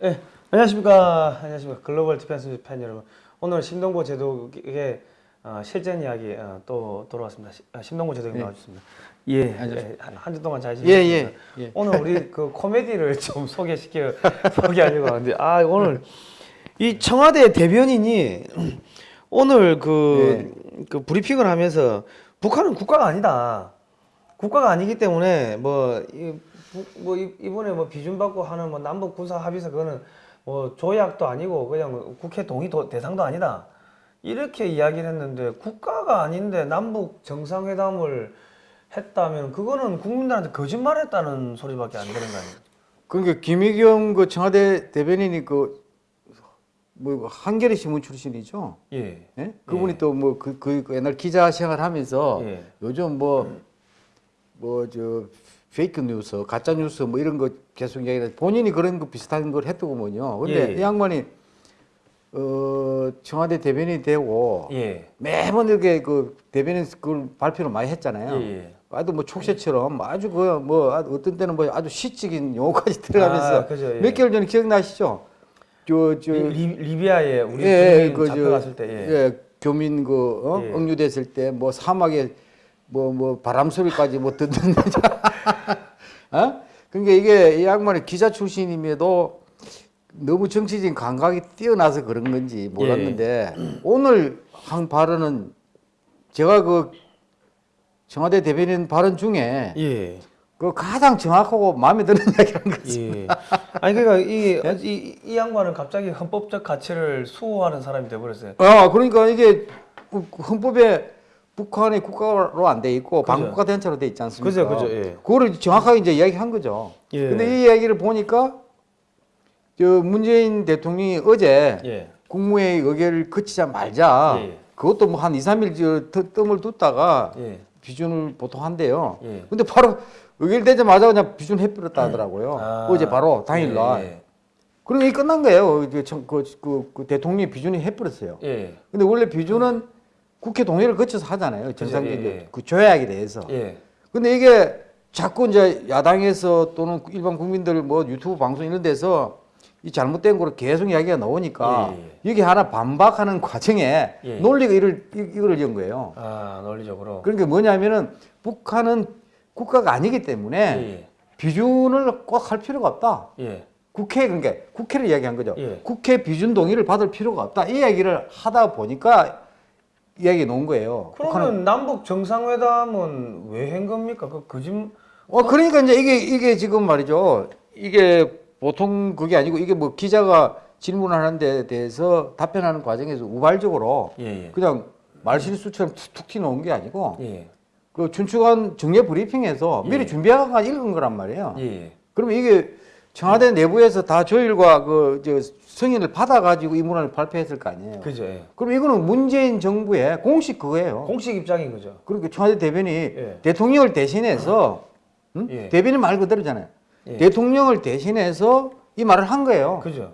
네, 안녕하십니까. 안녕하십니까. 글로벌 디펜스 팬 여러분. 오늘 심동보 제독의 어, 실전 이야기 어, 또 돌아왔습니다. 시- 아, 심동보 제독님 예. 나와주셨습니다. 예, 안녕하십니까. 예, 한주 동안 잘 예, 지내셨습니다. 예, 예. 오늘 우리 그 코미디를 좀 소개시켜 소개하려고 하는데 아 오늘 이 청와대 대변인이 오늘 그, 그 브리핑을 하면서 북한은 국가가 아니다. 국가가 아니기 때문에 뭐, 뭐 이- 이번에 뭐 비준 받고 하는 뭐 남북 군사 합의서 그거는 뭐 조약도 아니고 그냥 국회 동의 도, 대상도 아니다. 이렇게 이야기를 했는데 국가가 아닌데 남북 정상회담을 했다면 그거는 국민들한테 거짓말했다는 소리밖에 안 되는 거 아니에요? 그러니까 김의겸 그 청와대 대변인이 그 뭐 한겨레 신문 출신이죠. 예. 예? 그분이 또뭐 그 그 옛날 기자 생활하면서 예. 요즘 뭐 뭐 저 fake news, 가짜 뉴스 뭐 이런 거 계속 이야기해 본인이 그런 거 비슷한 걸 했더구먼요. 근데 예. 이 양반이 어 청와대 대변인이 되고 예. 매번 이렇게 그 대변인 그걸 발표를 많이 했잖아요. 예, 예. 아주 뭐 촉새처럼 아주 그 뭐 어떤 때는 뭐 아주 시적인 용어까지 들어가면서 아, 그죠, 예. 몇 개월 전에 기억나시죠? 저 저 리, 리비아에 우리 예, 그 잡혀갔을 저, 때 예. 예, 교민 그 어? 예. 억류됐을 때 뭐 사막에 뭐 뭐 바람 소리까지 뭐 듣는 어? 그러니까 이게 이 양반이 기자 출신임에도 너무 정치적인 감각이 뛰어나서 그런 건지 몰랐는데 예. 오늘 한 발언은 제가 그 청와대 대변인 발언 중에 예. 그 가장 정확하고 마음에 드는 이야기를 한 거지. 예. 아니 그러니까 이, 이, 이 양반은 갑자기 헌법적 가치를 수호하는 사람이 돼버렸어요. 아, 그러니까 이게 그 헌법에 북한이 국가로 안 돼 있고 그죠. 반국가 대체로 돼 있지 않습니까? 그죠, 그죠, 예. 그거를 정확하게 이제 이야기한 거죠. 예. 근데 이 이야기를 보니까 저 문재인 대통령이 어제 예. 국무회의 의결을 거치자마자 예. 그것도 뭐한 2, 3일 저 트- 뜸을 두다가 예. 비준을 보통 한대요. 예. 근데 바로 의결되자마자 그냥 비준 해버렸다 하더라고요. 아. 어제 바로 당일날. 예. 그럼 이게 끝난 거예요. 청- 그, 그, 그 대통령이 비준이 해버렸어요. 예. 근데 원래 비준은 국회 동의를 거쳐서 하잖아요. 정상적인 예, 예. 그 조약에 대해서. 예. 근데 이게 자꾸 이제 야당에서 또는 일반 국민들 뭐 유튜브 방송 이런 데서 이 잘못된 거를 계속 이야기가 나오니까 예, 여기 하나 반박하는 과정에 예. 논리가 이를 이- 이걸 연 거예요. 아 논리적으로. 그러니까 뭐냐면은 북한은 국가가 아니기 때문에 예. 비준을 꼭 할 필요가 없다. 예. 국회 그러니까 국회를 이야기한 거죠. 예. 국회 비준 동의를 받을 필요가 없다. 이 이야기를 하다 보니까 이야기 놓은 거예요. 북한은 그러면 남북 정상회담은 왜 한 겁니까? 그 거짓. 어 그러니까 이제 이게 이게 지금 말이죠. 이게 보통 그게 아니고 이게 뭐 기자가 질문하는 데 대해서 답변하는 과정에서 우발적으로 예. 예. 그냥 말실수처럼 툭툭 튀어나온 게 아니고 예. 그 춘추관 정례 브리핑에서 예. 미리 준비하고 읽은 거란 말이에요. 예. 그러면 이게 청와대 내부에서 다 조율과 그 저 승인을 받아가지고 이 문안을 발표했을 거 아니에요. 그죠. 예. 그럼 이거는 문재인 정부의 공식 그거예요. 공식 입장인 거죠. 그러니까 청와대 대변이 예. 대통령을 대신해서 응? 예. 대변인 말 그대로잖아요. 예. 대통령을 대신해서 이 말을 한 거예요. 그죠.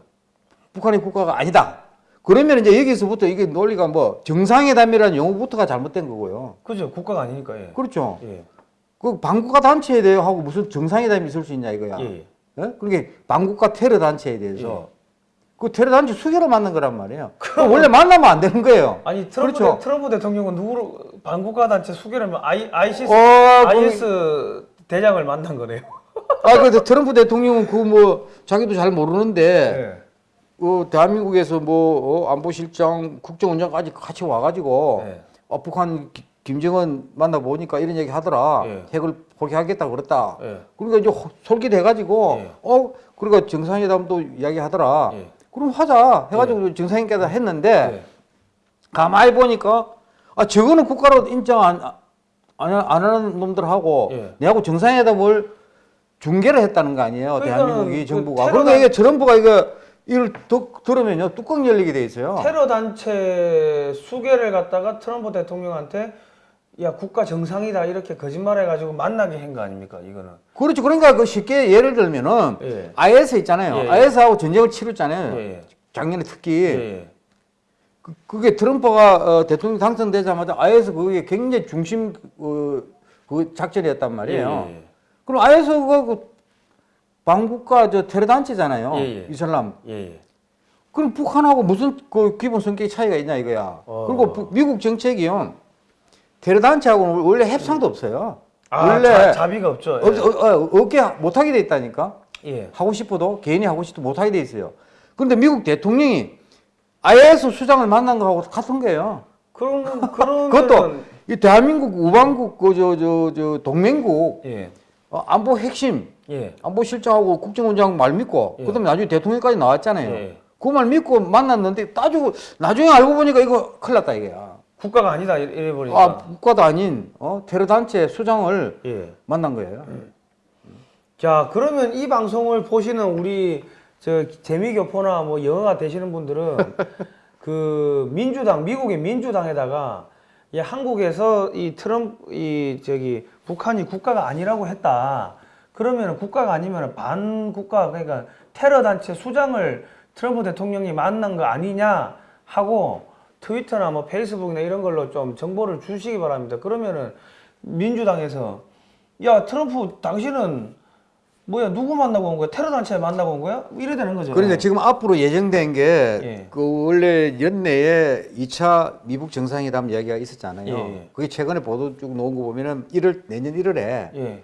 북한이 국가가 아니다. 그러면 이제 여기서부터 이게 논리가 뭐 정상회담이라는 용어부터가 잘못된 거고요. 그죠. 국가가 아니니까. 예. 그렇죠. 예. 그 반국가 단체에 대해 하고 무슨 정상회담이 있을 수 있냐 이거야. 예. 예? 그러니까 반국가 테러 단체에 대해서 그 테러 단체 수개로 만든 거란 말이에요. 그럼 원래 만나면 안 되는 거예요. 아니 트럼프, 그렇죠. 대, 트럼프 대통령은 누구로 반국가 단체 수계라면 아이 아이시스 어, IS 대장을 만난 거네요. 아, 그 트럼프 대통령은 그 뭐 자기도 잘 모르는데 예. 어, 대한민국에서 뭐 어, 안보실장, 국정원장까지 같이 와가지고 예. 어, 북한 기- 김정은 만나 보니까 이런 얘기 하더라. 예. 핵을 포기하겠다 그랬다. 예. 그러니까 이제 호- 솔깃해가지고 예. 어 그러니까 정상회담도 이야기하더라. 예. 그럼 하자 해가지고 정상회담 했는데 예. 가만히 보니까 아 저거는 국가로 인정 안, 안, 안 하는 놈들하고 예. 내하고 정상회담을 중계를 했다는 거 아니에요 그러니까는 대한민국이 그 정부가 테러가- 그러니까 이게 트럼프가 이거 이걸 더, 들으면요 뚜껑 열리게 돼 있어요 테러 단체 수계를 갖다가 트럼프 대통령한테 야 국가 정상이다 이렇게 거짓말해가지고 만나게 한 거 아닙니까 이거는? 그렇죠 그러니까 그 쉽게 예를 들면은 예. IS 있잖아요 예, 예. IS하고 전쟁을 치렀잖아요 예. 작년에 특히 예. 그, 그게 트럼프가 어, 대통령 당선되자마자 IS 그게 굉장히 중심 어, 그 작전이었단 말이에요. 예. 그럼 IS 그, 그 반국가 저 테러 단체잖아요. 예, 예. 이슬람. 예, 예. 그럼 북한하고 무슨 그 기본 성격의 차이가 있냐 이거야. 어. 그리고 부- 미국 정책이요. 테러 단체하고는 원래 협상도 없어요. 아, 원래 자, 자비가 없죠. 예. 어, 어, 어, 없게 못하게 돼 있다니까. 예. 하고 싶어도 개인이 하고 싶어도 못하게 돼 있어요. 그런데 미국 대통령이 IS 수장을 만난 거하고 같은 거예요. 그런 그런 그것도 이 대한민국 우방국 그저저저 동맹국 예. 어, 안보 핵심 예. 안보 실장하고 국정원장 말 믿고 예. 그다음에 나중에 대통령까지 나왔잖아요. 예. 그말 믿고 만났는데 따지고 나중에 알고 보니까 이거 큰일 났다 이게야. 국가가 아니다 이래 버리니까. 아 국가도 아닌 어, 테러 단체 수장을 예. 만난 거예요. 자, 그러면 이 방송을 보시는 우리 저 재미교포나 뭐 영어가 되시는 분들은 그 민주당 미국의 민주당에다가 이 한국에서 이 트럼프 이 저기 북한이 국가가 아니라고 했다. 그러면 국가가 아니면 반국가 그러니까 테러 단체 수장을 트럼프 대통령이 만난 거 아니냐 하고 트위터나 뭐 페이스북이나 이런 걸로 좀 정보를 주시기 바랍니다. 그러면은 민주당에서 야 트럼프 당신은 뭐야 누구 만나고 온 거야? 테러 단체 만나고 온 거야? 이래 되는 거죠. 그러니까 지금 앞으로 예정된 게 예. 그 원래 연내에 2차 미국 정상회담 이야기가 있었잖아요. 예, 예. 그게 최근에 보도 쭉 나온 거 보면은 1월 내년 1월에 예.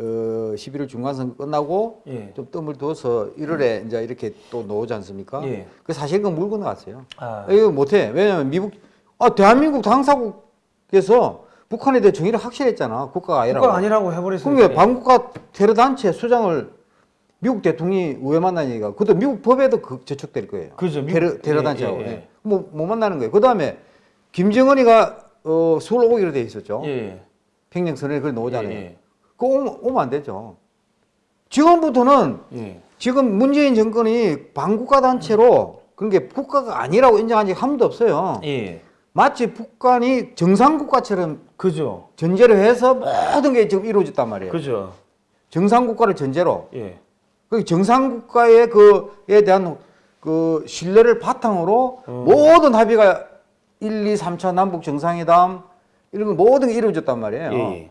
어, 11월 중간선거 끝나고 예. 좀 뜸을 두어서 1월에 이제 이렇게 또 나오지 않습니까? 예. 그 사실 그건 물 건너갔어요. 아. 이거 못해. 왜냐면 미국, 아, 대한민국 당사국에서 북한에 대해 정의를 확실했잖아. 국가가 아니라고. 국가가 아니라고 해버렸으니까. 그러니까 반국가 테러 단체 수장을 미국 대통령이 왜 이가. 그것도 미국 법에도 그 저촉될 거예요. 그죠. 미국- 테러 테러 예, 단체하고. 예, 예. 예. 뭐, 못 만나는 거예요. 그 다음에 김정은이가 어, 서울 오기로 돼 있었죠. 예. 평양 선언에 그걸 나오잖아요. 예, 예. 그거 오면, 안 되죠. 지금부터는 예. 지금 문재인 정권이 반국가 단체로 그런 게 국가가 아니라고 인정한 적이 한 번도 없어요. 예. 마치 북한이 정상국가처럼 그죠. 전제를 해서 모든 게 지금 이루어졌단 말이에요. 그죠. 정상국가를 전제로. 예. 그 정상국가의 그에 대한 그 신뢰를 바탕으로 음. 모든 합의가 1, 2, 3차 남북 정상회담 이런 거 모든 게 이루어졌단 말이에요. 예.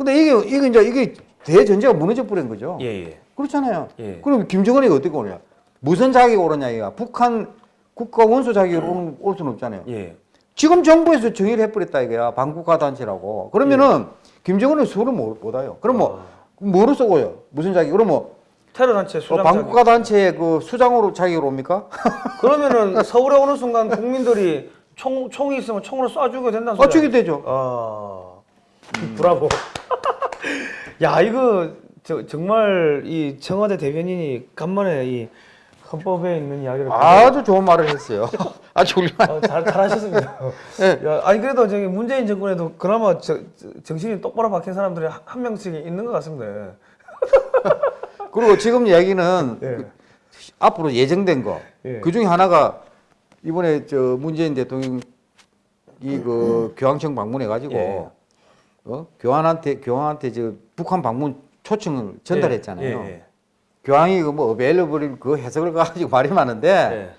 예. 근데 이게 이게 이제 이게 대전제가 무너져 버린 거죠. 예. 예. 그렇잖아요. 예. 그럼 김정은이가 어떻게 오냐? 무슨 자격이 오르냐 이가 북한 국가 원수 자격으로 오는- 올 수는 없잖아요. 예. 지금 정부에서 정의를 해버렸다 이거야 반국가 단체라고. 그러면은 김정은은 수를 못, 못 와요. 그럼 뭐 뭐로 쏘고요? 무슨 자격? 그럼 뭐 테러 단체 어, 수장. 반국가 단체의 그 수장으로 자격으로 옵니까? 그러면은 서울에 오는 순간 국민들이 총 총이 있으면 총으로 쏴주게 된다는 아, 소리야. 저기 되죠. 아. 브라보. 야, 이거 저, 정말 이 청와대 대변인이 간만에 이 헌법에 있는 이야기를 아주 좋은 말을 했어요. 아주 훌륭한. 어, 잘, 잘하셨습니다. 네. 야, 아니 그래도 저기 문재인 정권에도 그나마 저, 저- 정신이 똑바로 박힌 사람들이 한- 한 명씩 있는 것 같습니다. 그리고 지금 이야기는 예. 그 앞으로 예정된 거. 예. 그 중에 하나가 이번에 저 문재인 대통령 이 그 교황청 방문해 가지고 예. 어? 교황한테 교황한테 저 북한 방문 초청을 전달했잖아요. 예, 교황이 그뭐 어베일러블 그 해석을 가지고 말이 많은데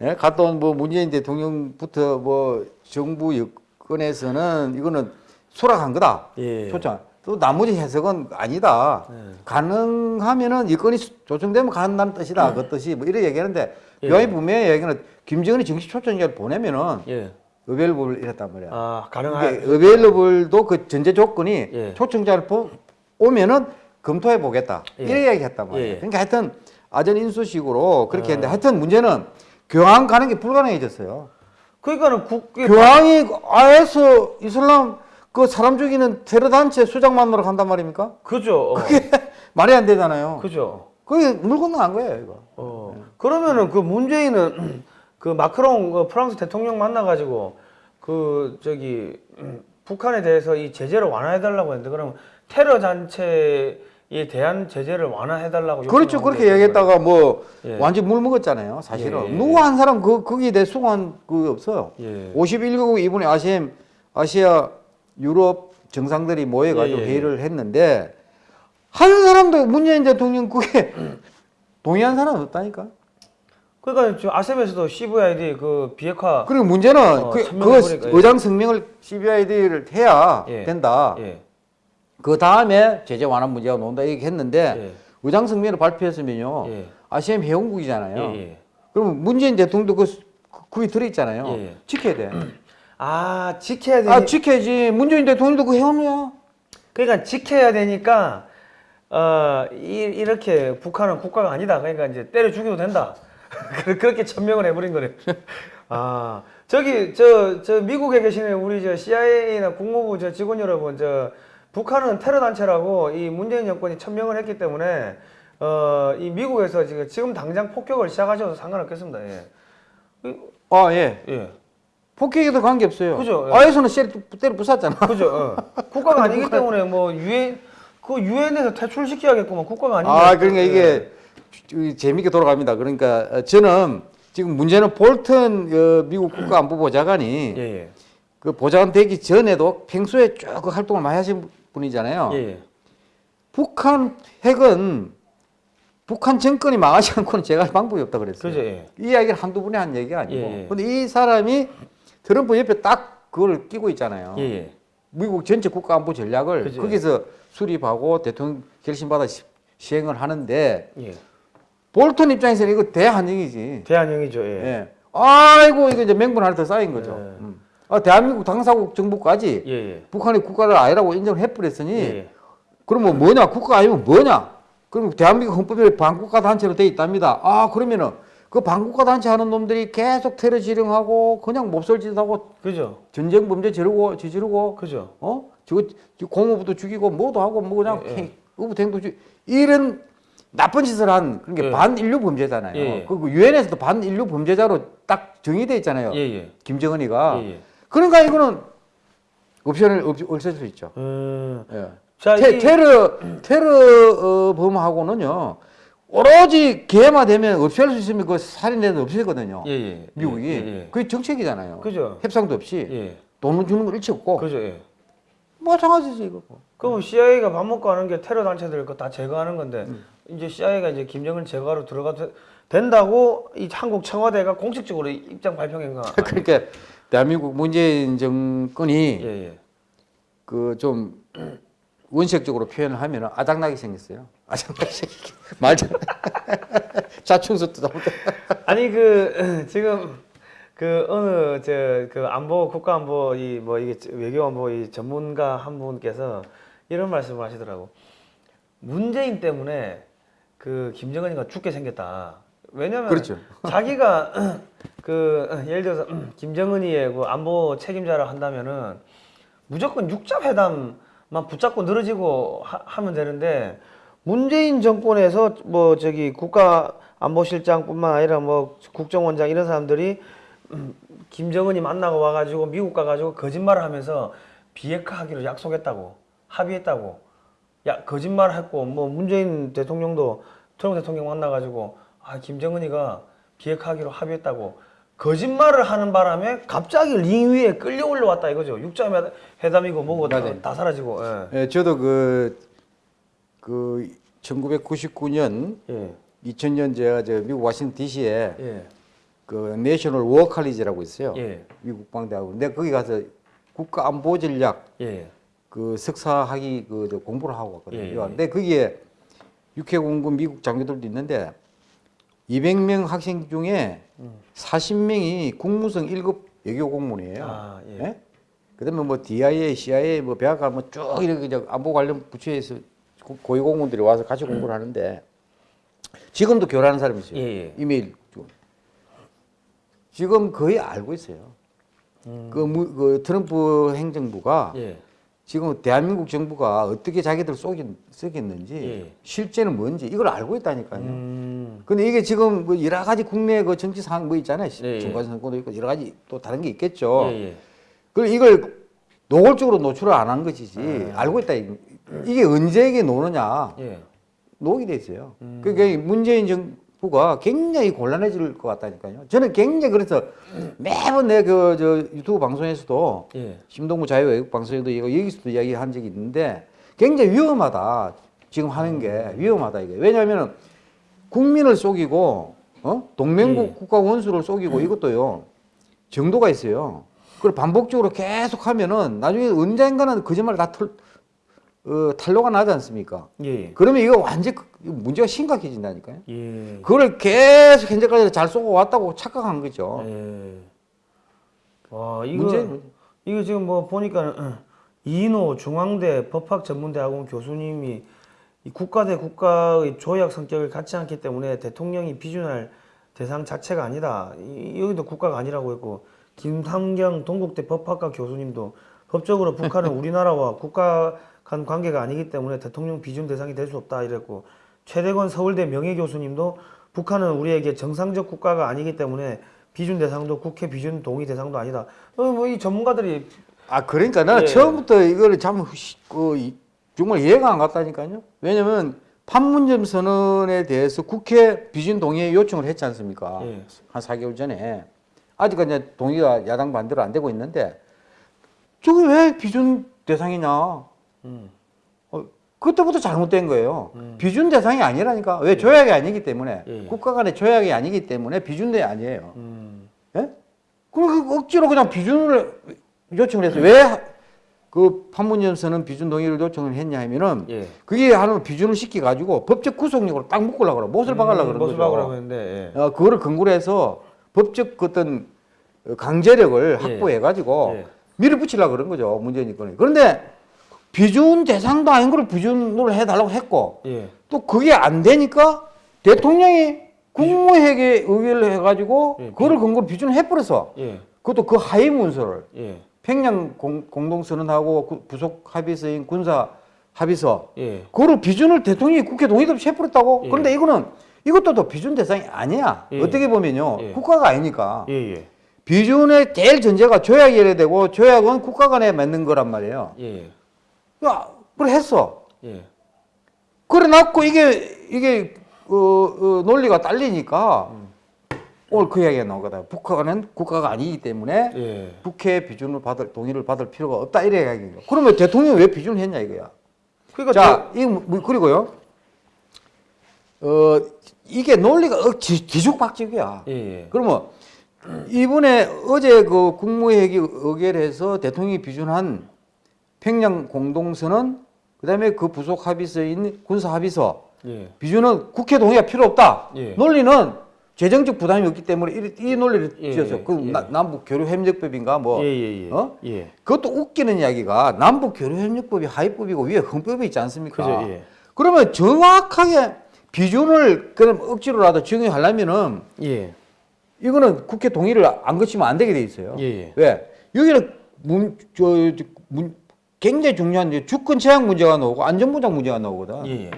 예. 예, 갔다 온 뭐 문재인 대통령부터 뭐 정부 여건에서는 이거는 수락한 거다. 예. 초청. 또 나머지 해석은 아니다. 예. 가능하면은 여건이 수- 조정되면 간다는 뜻이다. 그 뜻이 뭐 이래 얘기하는데 예. 교황이 분명히 얘기는 김정은이 정식 초청자를 보내면은 예. 어베일러블 이랬단 말이야. 아, 가능한. 어베일러블도 그 전제 조건이 예. 초청자를 보, 오면은 검토해 보겠다. 예. 이래 얘기했단 말이야. 예. 그러니까 하여튼 아전 인수식으로 그렇게 아. 했는데 하여튼 문제는 교황 가는 게 불가능해졌어요. 그러니까는 국 교황이 아에서 이슬람 그 사람 죽이는 테러 단체 수장 만나러 간단 말입니까? 그죠. 어. 그게 말이 안 되잖아요. 그죠. 그게 물 건너간 거예요, 이거. 어. 그러면은 그 문재인은 그 마크롱 그 프랑스 대통령 만나가지고 그 저기 음, 북한에 대해서 이 제재를 완화해달라고 했는데 그러면 테러 단체에 대한 제재를 완화해달라고 그렇죠. 그렇게 게 얘기했다가 뭐 예. 완전 물 먹었잖아요, 사실은. 예, 예, 누구 한 사람 그 거기에 대해 수긍한 그 없어요. 예. 51개국 이번에 아시엠 아시아 유럽 정상들이 모여가지고 예, 예, 예. 회의를 했는데 한 사람도 문재인 대통령 그게 동의한 사람은 없다니까. 그러니까 지금 아셈에서도 CVID 그 비핵화 그리고 문제는 어, 그, 그거 보니까, 예. 의장 성명을 CBID를 해야 예. 된다. 예. 그 다음에 제재 완화 문제가 나온다 얘기했는데 예. 의장 성명을 발표했으면요. 예. 아시안 회원국이잖아요. 예, 예. 그러면 문재인 대통령도 그 그게 들어 있잖아요. 예, 예. 지켜야 돼. 아 지켜야 되니 아 지켜야지. 문재인 대통령도 그 회원이야. 그러니까 지켜야 되니까 어 이, 이렇게 북한은 국가가 아니다. 그러니까 이제 때려 죽여도 된다. 그- 그렇게 천명을 해버린 거래. 아 저기 저 저 미국에 계시는 우리 저 CIA나 국무부 저 직원 여러분 저 북한은 테러 단체라고 이 문재인 정권이 천명을 했기 때문에 어 이 미국에서 지금 지금 당장 폭격을 시작하셔도 상관없겠습니다. 예. 아 예. 예. 폭행에도 관계 없어요. 그죠, 예. 아에서는 때려, 때려 부쉈잖아. 그죠. 어. 국가가 아니기 때문에 뭐 유엔 그 유엔에서 퇴출시켜야겠구만 국가가 아니면. 아 그러니까 이게 주- 재밌게 돌아갑니다. 그러니까 어, 저는 지금 문제는 볼턴 어, 미국 국가안보보좌관이 예, 예. 그 보좌관 되기 전에도 평소에 쭉그 활동을 많이 하신 분이잖아요. 예, 예. 북한 핵은 북한 정권이 망하지 않고는 제가 할 방법이 없다 그랬어요. 그죠. 예. 이 이야기를 한두 분이 한 얘기가 아니고. 예, 예. 이 사람이 트럼프 옆에 딱 그걸 끼고 있잖아요. 미국 전체 국가안보 전략을 그죠. 거기서 수립하고 대통령 결심받아 시, 시행을 하는데 예. 볼턴 입장에서는 이거 대한영이지. 대한형이죠. 예. 예. 아이고 이거 이제 맹분 하나 더 쌓인 거죠. 예. 음. 아, 대한민국 당사국 정부까지 예, 예. 북한이 국가를 아니라고 인정을 해버렸으니 예, 예. 그러면 뭐냐 국가 아니면 뭐냐? 그럼 대한민국 헌법에 반국가 단체로 돼 있답니다. 아 그러면은 그 반국가 단체 하는 놈들이 계속 테러 지령하고 그냥 몹쓸짓하고 그죠. 전쟁 범죄 저르고 저지르고 그죠. 어? 저거 저 공무부도 죽이고 뭐도 하고 뭐 그냥 예, 예. 의부탱도 죽 이런 나쁜 짓을 한 그런 게 예. 반인류 범죄잖아요. 예, 예. 그 유엔에서도 반인류 범죄자로 딱 정의돼 있잖아요. 예, 예. 김정은이가. 예, 예. 그러니까 이거는 옵션을 없, 없앨 수 있죠. 음. 예. 자, 테, 이 테러 테러 어, 범하고는요 오로지 기회만 되면 없앨 수 있으면 그 살인해도 없애거든요. 예, 예. 미국이 예, 예. 그게 정책이잖아요. 그죠. 협상도 없이 예. 돈을 주는 걸 일치 없고 그죠. 예. 마찬가지지 이거. 그럼 CIA가 밥 먹고 하는 게 테러 단체들 거 다 제거하는 건데 음. 이제 CIA가 이제 김정은 제거하러 들어가도 된다고 이 한국 청와대가 공식적으로 입장. 아니- 그러니까 대한민국 문재인 정권이 예, 예. 그좀 원색적으로 표현을 하면 아작나게 생겼어요. 아작나게 생겼. 말잘 자충수 뜯어. 아니 그 지금 그 어느 저 그 안보 국가안보 이 뭐 이게 외교안보 이 전문가 한 분께서 이런 말씀을 하시더라고. 문재인 때문에 그 김정은이가 죽게 생겼다. 왜냐면 그렇죠. 자기가 그 예를 들어서 김정은이의 그 안보 책임자라 한다면은 무조건 육자 회담만 붙잡고 늘어지고 하, 면 되는데 문재인 정권에서 뭐 저기 국가 안보실장뿐만 아니라 뭐 국정원장 이런 사람들이 음, 김정은이 만나고 와가지고 미국 가가지고 거짓말을 하면서 비핵화하기로 약속했다고 합의했다고 야 거짓말 했고 뭐 문재인 대통령도 트럼프 대통령 만나가지고 아 김정은이가 비핵화하기로 합의했다고 거짓말을 하는 바람에 갑자기 링 위에 끌려 올라왔다 이거죠 육자 회- 회담이고 뭐고 다. 다 사라지고 예. 예, 저도 그, 그 1999년, 예. 2000년 제가 저 미국 워싱턴 DC에 예. 그 내셔널 워 칼리지라고 있어요. 예. 미국 방대하고. 근데 거기 가서 국가 안보 전략 예. 그 석사 학위 그저 공부를 하고 왔거든요. 예, 예. 근데 거기에 육해 공군 미국 장교들도 있는데 200명 학생 중에 40명이 국무성 1급 외교 공무원이에요. 아, 예. 예? 그다음에 뭐 DIA, CIA, 뭐 백악관 뭐 쭉 이렇게 저 안보 관련 부처에서 고- 고위 공무원들이 와서 같이 공부를 하는데 지금도 교류하는 사람이 있어요. 예, 예. 이메일 중. 지금 거의 알고 있어요. 그, 무, 그 트럼프 행정부가 예. 지금 대한민국 정부가 어떻게 자기들 쏘겠, 쏘겠는지 예. 실제는 뭔지 이걸 알고 있다니까요. 음. 근데 이게 지금 뭐 여러 가지 국내 그 정치 상황 뭐 있잖아요. 예, 예. 중간 선거도 있고 여러 가지 또 다른 게 있겠죠. 예, 예. 그걸 이걸 노골적으로 노출을 안 한 것이지 아. 알고 있다. 이- 이게 언제에게 노느냐 예. 녹이 돼 있어요. 음. 그게 문재인 정 부가 굉장히 곤란해질 것 같다니까요. 저는 굉장히 그래서 매번 내 그 저 유튜브 방송에서도 예. 심동구 자유외국 방송에도 이거 여기서도 이야기한 적이 있는데 굉장히 위험하다. 지금 하는 게 위험하다 이게. 왜냐하면 국민을 속이고 어? 동맹국 예. 국가 원수를 속이고 이것도요. 정도가 있어요. 그걸 반복적으로 계속 하면은 나중에 언젠가는 거짓말 다 털, 어, 탄로가 나지 않습니까? 예. 그러면 이거 완전 그- 문제가 심각해진다니까요. 예. 그걸 계속 현재까지 잘 쏘고 왔다고 착각한 거죠. 예. 와 이거 문제 이거 지금 뭐 보니까 이인호 중앙대 법학전문대학원 교수님이 이 국가 대 국가의 조약 성격을 갖지 않기 때문에 대통령이 비준할 대상 자체가 아니다. 이, 여기도 국가가 아니라고 했고 김상경 동국대 법학과 교수님도 법적으로 북한은 우리나라와 국가 간 관계가 아니기 때문에 대통령 비준 대상이 될 수 없다 이랬고 최대건 서울대 명예교수님도 북한은 우리에게 정상적 국가가 아니기 때문에 비준 대상도 국회 비준 동의 대상도 아니다. 뭐 이 전문가들이 아 그러니까 나는 예. 처음부터 이거를 참 시- 그, 이- 정말 이해가 안 갔다니까요. 왜냐면 판문점 선언에 대해서 국회 비준 동의 요청을 했지 않습니까? 예. 한 4개월 전에 아직까지 동의가 야당 반대로 안 되고 있는데 저게 왜 비준 대상이냐? 음. 어, 그때부터 잘못된 거예요. 비준 대상이 아니라니까. 왜 조약이 아니기 때문에 예. 국가 간의 조약이 아니기 때문에 비준대 아니에요. 음. 예? 그럼 그 억지로 그냥 비준을 요청을 했어요. 왜 그 판문점서는 비준 동의를 요청을 했냐 하면은 예. 그게 하는 비준을 시켜 가지고 법적 구속력으로 딱 묶으려고 그래. 못을 박으려고 그러는 못을 거죠. 박으라고 했는데 예. 어, 그거를 근거로 해서 법적 그 어떤 강제력을 예. 확보해 가지고 예. 밀어붙이려고 그런 거죠. 문재인 정권이. 그런데 비준 대상도 아닌 걸 비준으로 해달라고 했고 예. 또 그게 안 되니까 대통령이 국무회의에 의결을 해가지고 예, 그거를 근거로 비준을 해버려서 예. 그것도 그 하위 문서를 예. 평양 공, 공동선언하고 그 부속 합의서인 군사 합의서 예. 그거를 비준을 대통령이 국회 동의도 없이 해버렸다고 예. 그런데 이거는 이것도 또 비준 대상이 아니야 예. 어떻게 보면요 예. 국가가 아니니까. 비준의 제일 전제가 조약이어야 되고 조약은 국가 간에 맺는 거란 말이에요 그걸 했어 예. 그래 놨고 이게 이게 어, 어, 논리가 딸리니까 오늘 그 이야기가 나오거든. 북한은 국가가 아니기 때문에 예. 국회 비준을 받을 동의를 받을 필요가 없다 이래 이야기인 거. 그러면 대통령이 왜 비준을 했냐 이거야. 그러니까 자, 이 뭐- 그리고요. 어 이게 논리가 어, 뒤- 뒤죽박죽이야. 저- 예. 예. 그러면 이번에 어제 그 국무회의 의결해서 대통령이 비준한 평양 공동선언 그다음에 그 부속 합의서인 군사 합의서 예. 비준은 국회 동의가 필요 없다. 예. 논리는 재정적 부담이 없기 때문에 이, 이 논리를 예, 지어서 그 예. 나- 남북 교류 협력법인가 뭐 예, 예, 예. 어? 예. 그것도 웃기는 이야기가 남북 교류 협력법이 하위법이고 위에 헌법이 있지 않습니까? 그죠, 예. 그러면 정확하게 비준을 그럼 억지로라도 적용하려면은 예. 이거는 국회 동의를 안 거치면 안 되게 돼 있어요. 예, 예. 왜? 여기는 문, 저, 저, 문, 굉장히 중요한 주권 제약 문제가 나오고 안전보장 문제가 나오거든. 예. 예.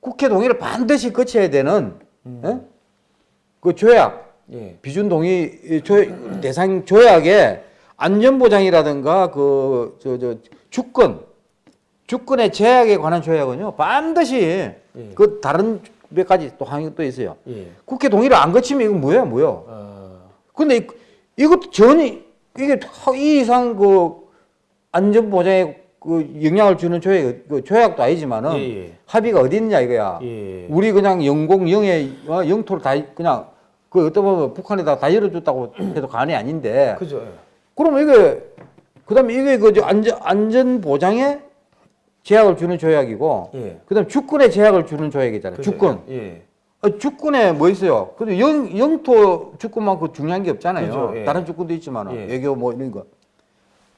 국회 동의를 반드시 거쳐야 되는 음. 예? 그 조약 예. 비준 동의 이 조, 대상 조약에 안전보장이라든가 그 저 저 주권 주권의 제약에 관한 조약은요 반드시 그 다른 몇 가지 또 항이 또 있어요. 예. 국회 동의를 안 거치면 이건 뭐야 뭐야. 어. 근데 이- 이것도 전혀 이게 이 이상 그 안전 보장에 그 영향을 주는 조약 그 조약도 아니지만은 예, 예. 합의가 어디 있느냐 이거야. 예. 우리 그냥 영공 영해 어, 영토를 다 그냥 그 어떤 보면 북한에다 다 열어줬다고 해도 간이 아닌데. 그죠. 예. 그러면 이게 그다음에 이게 그 안전 안전 보장에 제약을 주는 조약이고, 예. 그다음 에 주권에 제약을 주는 조약이잖아요. 그죠. 주권. 예. 아, 주권에 뭐 있어요? 근데 영, 영토 주권만큼 중요한 게 없잖아요. 그죠, 예. 다른 주권도 있지만 예. 외교 뭐 이런 거.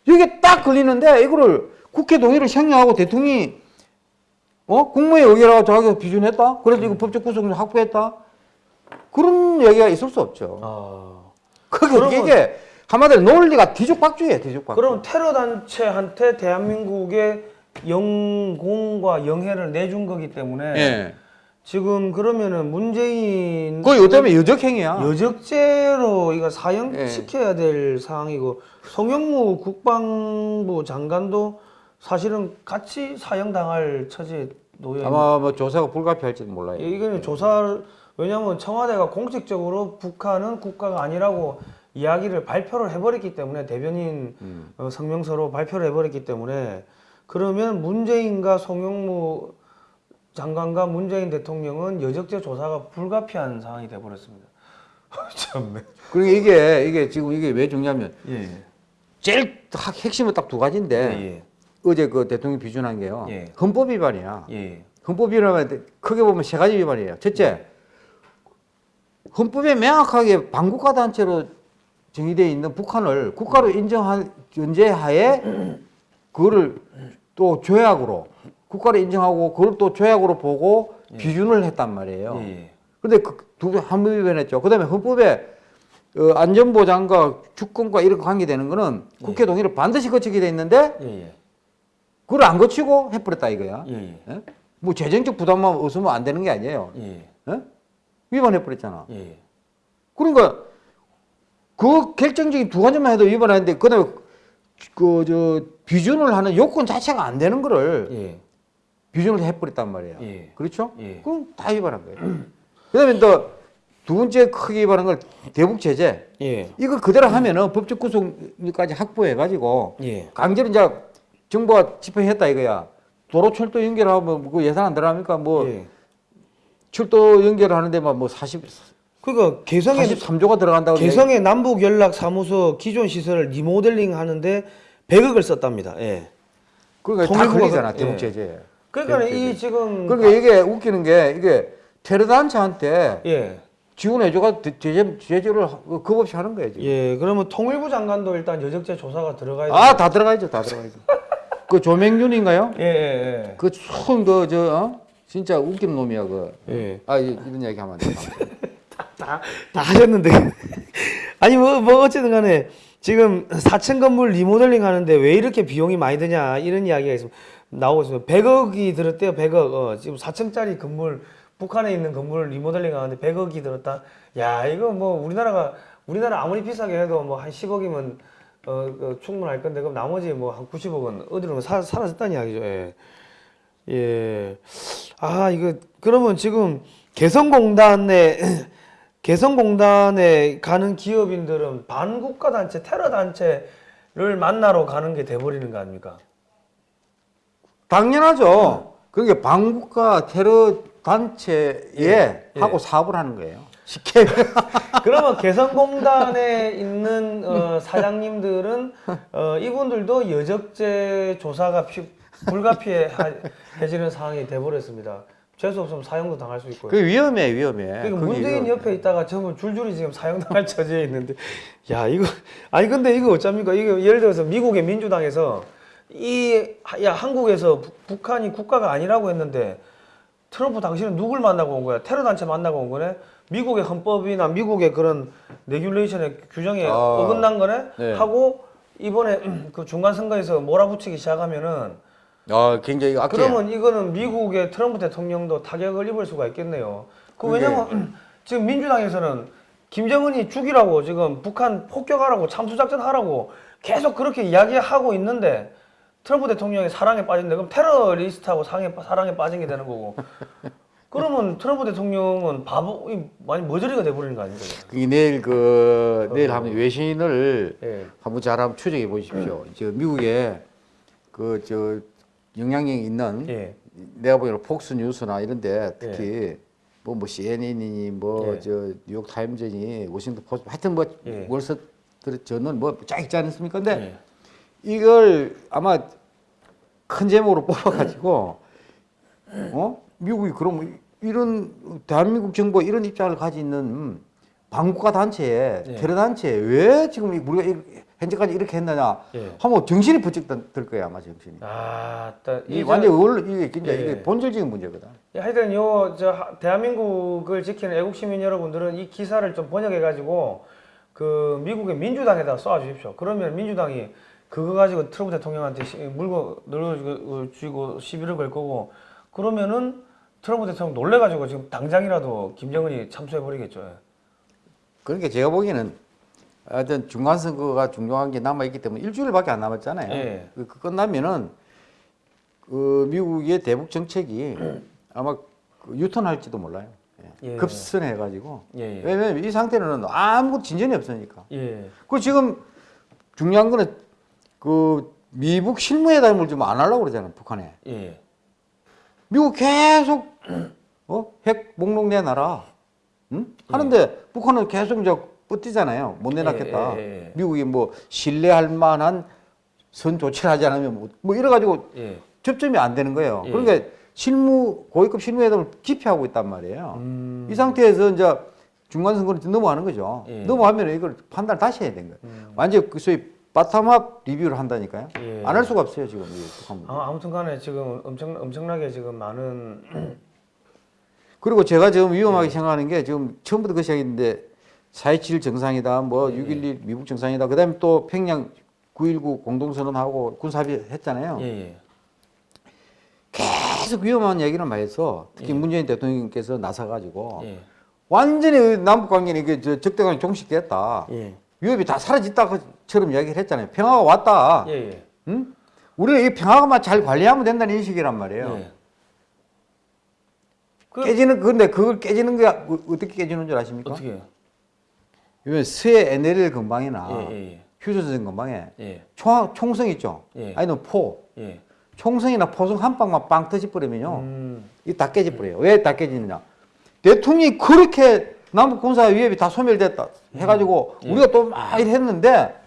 이게 딱 걸리는데 이거를 국회 동의를 생략하고 대통령이 어 국무회의 의결하고 자기가 비준했다. 그래서 이거 법적 구속력 확보했다. 그런 얘기가 있을 수 없죠. 아. 그게 그러면- 이게 한마디로 논리가 뒤죽박죽이에요. 뒤죽박죽. 그럼 테러 단체한테 대한민국의 영공과 영해를 내준 거기 때문에 예. 지금 그러면은 문재인 그거 요즘에 여적행위야. 여적죄로 이거 예. 사형시켜야 될 상황이고 송영무 국방부 장관도 사실은 같이 사형 당할 처지에 놓여 아마 뭐 조사가 불가피할지도 몰라요. 예, 이거는 조사 왜냐하면 청와대가 공식적으로 북한은 국가가 아니라고 이야기를 발표를 해버렸기 때문에 대변인 음. 어, 성명서로 발표를 해버렸기 때문에 그러면 문재인과 송영무 장관과 문재인 대통령은 여적죄 조사가 불가피한 상황이 돼버렸습니다. 참네. 그리고 이게 이게 지금 이게 왜 중요하면 예. 제일 딱 핵심은 딱 두 가지인데 예. 어제 그 대통령 비준한 게요. 예. 헌법 위반이야. 예. 헌법 위반하면 크게 보면 세 가지 위반이에요. 첫째, 헌법에 명확하게 반국가 단체로 정의되어 있는 북한을 국가로 인정한 전제하에 그거를 또 조약으로 국가를 인정하고 그걸 또 조약으로 보고 비준을 했단 말이에요. 예. 근데 그두 한번 위반했죠. 그다음에 헌법에 어, 안전보장과 주권과 이런 관계되는 거는 국회 동의를 반드시 거치게 돼 있는데 예. 예. 그걸 안 거치고 해버렸다 이거야. 예. 예. 예? 뭐 재정적 부담만 없으면 안 되는 게 아니에요. 예. 예? 위반해버렸잖아. 예. 그러니까 그 결정적인 두 가지만 해도 위반하는데 그다음에 그저 비준을 하는 요건 자체가 안 되는 거를 예. 비준을 해버렸단 말이에요. 예. 그렇죠? 예. 그럼 다 위반한 거예요. 그다음에 또 두 번째 크게 위반한 걸 대북 제재. 예. 이거 그대로 하면은 법적 구속까지 확보해 가지고 예. 강제로 이제 정부가 집행했다 이거야. 도로 철도 연결하면 그 예산 안 들어갑니까? 뭐 예. 철도 연결하는데 만 뭐 40, 그러니까 개성의 43조가 들어간다고. 개성의 남북 연락 사무소 기존 시설을 리모델링 하는데 100억을 썼답니다. 예. 그러니까 다 걸리잖아 그- 대북 예. 제재. 그러니까 대북 이 제재. 지금 그러니까 이게 웃기는 게 이게 테러 단체한테 예. 지원해줘가 제재 제재를 겁 없이 하는 거예요 지금. 예. 그러면 통일부 장관도 일단 여적죄 조사가 들어가야 아 다 들어가야죠 다 들어가야죠. 그 조명윤인가요? 예, 예, 그손그저 어? 진짜 웃기는 놈이야 그. 예. 예. 아 이- 이런 얘기 하면 안 돼. 다, 다 하셨는데. 아니, 뭐, 뭐, 어쨌든 간에 지금 4층 건물 리모델링 하는데 왜 이렇게 비용이 많이 드냐, 이런 이야기가 있습니다. 나오고 있습니다. 100억이 들었대요, 100억. 어, 지금 4층짜리 건물, 북한에 있는 건물을 리모델링 하는데 100억이 들었다. 야, 이거 뭐, 우리나라가, 우리나라 아무리 비싸게 해도 뭐 한 10억이면 어, 어, 충분할 건데, 그럼 나머지 뭐 한 90억은 어디로 사, 사라졌다는 이야기죠. 예. 예. 아, 이거, 그러면 지금 개성공단에, 개성공단에 가는 기업인들은 반국가 단체, 테러 단체를 만나러 가는 게 돼버리는 거 아닙니까? 당연하죠. 그게 반국가 테러 단체에 예. 하고 사업을 하는 거예요. 쉽게 그러면 개성공단에 있는 어, 사장님들은 어, 이분들도 여적죄 조사가 피, 불가피해지는 상황이 돼버렸습니다. 재수 없으면 사형도 당할 수 있고요. 그 위험해 위험해. 그러니까 문재인 위험해. 옆에 있다가 전부 줄줄이 지금 사형당할 처지에 있는데 야 이거 아니 근데 이거 어쩝니까 이거 예를 들어서 미국의 민주당에서 이 야 한국에서 부- 북한이 국가가 아니라고 했는데 트럼프 당신은 누굴 만나고 온 거야 테러 단체 만나고 온 거네 미국의 헌법이나 미국의 그런 regulation의 규정에 아, 어긋난 거네 네. 하고 이번에 그 중간 선거에서 몰아붙이기 시작하면은 아 굉장히 악해. 그러면 이거는 미국의 트럼프 대통령도 타격을 입을 수가 있겠네요. 그 왜냐면 지금 민주당에서는 김정은이 죽이라고 지금 북한 폭격하라고 참수작전 하라고 계속 그렇게 이야기하고 있는데 트럼프 대통령이 사랑에 빠진데 그럼 테러리스트하고 사랑에, 사랑에 빠진 게 되는 거고 그러면 트럼프 대통령은 바보 이 많이 머저리가 돼버리는 거 아닙니까? 그게 내일 그 내일 어. 한번 외신을 예. 한번 잘 한번 추적해 보십시오. 저 미국에 그 저 영향력 있는 예. 내가 보기에는 폭스 뉴스나 이런데 특히 뭐뭐 CNN이니 뭐 예. 저 뉴욕 타임즈니 워싱턴 포스트 하여튼 뭐 예. 월스트리트 저는 뭐쫙 있지 않습니까? 근데 예. 이걸 아마 큰 제목으로 뽑아가지고 어 미국이 그럼 이런 대한민국 정부가 이런 입장을 가지는 반국가 단체에 예. 테러 단체에 왜 지금 우리가 이- 현재까지 이렇게 했느냐 예. 하면 정신이 번쩍 들 거야 아마 정신이. 아, 따- 이이 완전 원 이게 진짜 예. 이게 본질적인 문제거든. 예, 하여튼 요 저 대한민국을 지키는 애국 시민 여러분들은 이 기사를 좀 번역해 가지고 그 미국의 민주당에다 쏴 주십시오. 그러면 민주당이 그거 가지고 트럼프 대통령한테 시- 물고 늘어주고 시비를 걸 거고 그러면은 트럼프 대통령 놀래 가지고 지금 당장이라도 김정은이 참수해 버리겠죠. 예. 그러니까 제가 보기에는 하여튼 중간 선거가 중요한 게 남아 있기 때문에 일주일밖에 안 남았잖아요. 예. 그, 그 끝나면은 그 미국의 대북 정책이 아마 그 유턴할지도 몰라요. 예. 예. 급선해가지고 예, 예. 왜냐면 이 상태는 아무것도 진전이 없으니까. 예. 그 지금 중요한 거는 그 미북 실무회담을 좀 안 하려고 그러잖아요 북한에. 예. 미국 계속 어? 핵 목록 내놔라. 응? 하는데 북한은 계속 이제 뻗뛰잖아요. 못 내놨겠다. 예, 예, 예. 미국이 뭐 신뢰할 만한 선 조치를 하지 않으면 뭐, 뭐 이래가지고 예. 접점이 안 되는 거예요. 예. 그러니까 실무 고위급 실무회담을 기피하고 있단 말이에요. 음. 이 상태에서 이제 중간 선거를 넘어가는 거죠. 예. 넘어가면 이걸 판단을 다시 해야 되는 거예요. 완전 그 소위 바텀업 리뷰를 한다니까요. 예. 안할 수가 없어요 지금. 아, 아무튼간에 지금 엄청 엄청나게 지금 많은 그리고 제가 지금 위험하게 생각하는 게 지금 처음부터 그 시작인데 4.27 정상이다, 뭐 6.11 미국 정상이다, 그 다음에 또 평양 9.19 공동선언하고 군사합의 했잖아요. 예, 예. 계속 위험한 얘기를 많이 해서 특히 문재인 대통령께서 나서가지고 예. 완전히 남북 관계는 이게 저 적대관이 종식됐다. 예. 위협이 다 사라졌다 처럼 이야기를 했잖아요. 평화가 왔다. 예, 예. 응? 우리는 이 평화만 잘 관리하면 된다는 인식이란 말이에요. 예. 그 깨지는 그런데 그걸 깨지는 게 어- 어떻게 깨지는 줄 아십니까? 어떻게 해요? 요즘 새 NL 건방이나 예, 예, 휴전선 건방에 예. 총, 총성 있죠. 예. 아니면 포. 예. 총성이나 포성 한 방만 빵 터져버리면요. 음. 이다 깨져버려요. 왜다 깨지느냐? 대통령이 그렇게 남북 군사 위협이 다 소멸됐다 해가지고 예. 우리가 또 막 이랬는데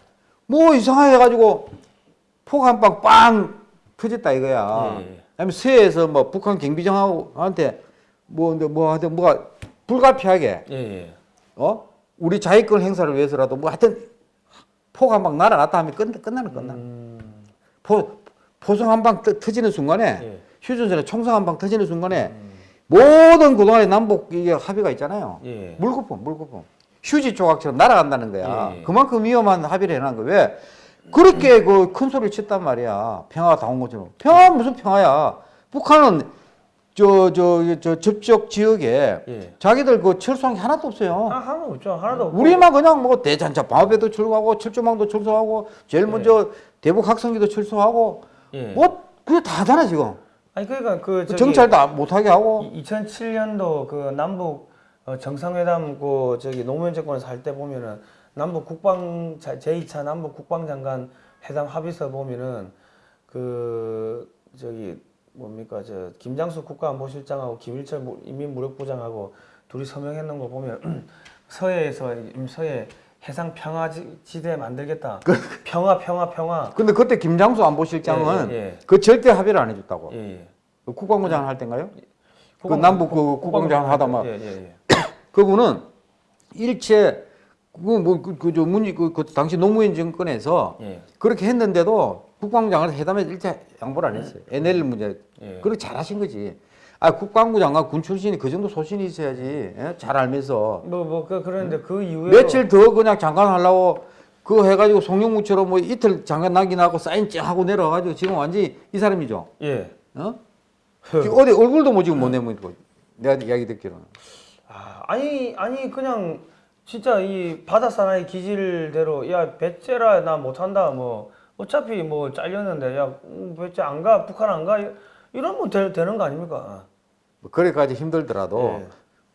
뭐 이상하게 해가지고 폭 한 방 빵 터졌다 이거야. 예, 예. 그다음에 서해에서 뭐 북한 경비정하고한테 뭐, 뭐 하여튼 뭐가 불가피하게 예, 예. 어 우리 자위권 행사를 위해서라도 뭐 하여튼 폭 한 방 날아갔다 하면 끝, 끝나는 끝나. 음. 포 포성 한 방 터지는 순간에 예. 휴전선에 총성 한 방 터지는 순간에 모든 그동안의 남북 이게 합의가 있잖아요. 예. 물거품, 물거품. 휴지 조각처럼 날아간다는 거야. 예, 예. 그만큼 위험한 합의를 해놓은 거야. 왜? 그렇게 그큰 소리를 쳤단 말이야. 평화가 다 온 것처럼. 평화 무슨 평화야? 북한은 저, 저, 저 접촉 지역에 예. 자기들 그 철수한 게 하나도 없어요. 하, 하나도 없죠. 하나도 없고. 우리만 그냥 뭐 대전차 방어배도 출동하고 철조망도 철수하고 제일 먼저 대북 학성기도 철수하고 예. 뭐 그게 다 하잖아 지금. 아니 그러니까 그 저기 정찰도 안- 못하게 하고 2007년도 그 남북 어, 정상회담 그 저기 노무현 정권에서 할 때 보면은 남북 국방 자- 제2차 남북 국방장관 회담 합의서 보면은 그 저기 뭡니까 저 김장수 국가안보실장하고 김일철 무- 인민무력부장하고 둘이 서명했는 거 보면 서해에서 이 서해 해상 평화 지- 지대 만들겠다. 평화 평화 평화. 근데 그때 김장수 안보실장은 예, 예, 그 절대 합의를 안 해줬다고. 예. 예. 그 국방부장 할 때인가요? 그 국방- 남북 그 국- 국방장 하다 막 예, 예, 예. 그분은 일체 그뭐그저 문이 그, 그 당시 노무현 정권에서 예. 그렇게 했는데도 국방장을 회담에 일체 양보를 안 했어요. NL 문제. 예. 그렇게 잘하신 거지. 아 국방부 장관 군 출신이 그 정도 소신이 있어야지. 예? 잘 알면서 뭐뭐 그런데 그 이후에 며칠 더 그냥 장관 하려고 그거 해가지고 송영무처럼 뭐 이틀 장관 낙인하고 사인 쫙 하고 내려와가지고 지금 완전히 이 사람이죠. 예. 어? 지금 어디 얼굴도 뭐 지금 못 내면 고 내가 이야기 듣기로는. 아, 아니 아니 그냥 진짜 이 바다 사나이 기질대로 야 배째라 나 못한다 뭐 어차피 뭐 잘렸는데 야 음, 배째 안가 북한 안가 이러면 되, 되는 거 아닙니까? 뭐 그래까지 힘들더라도 예.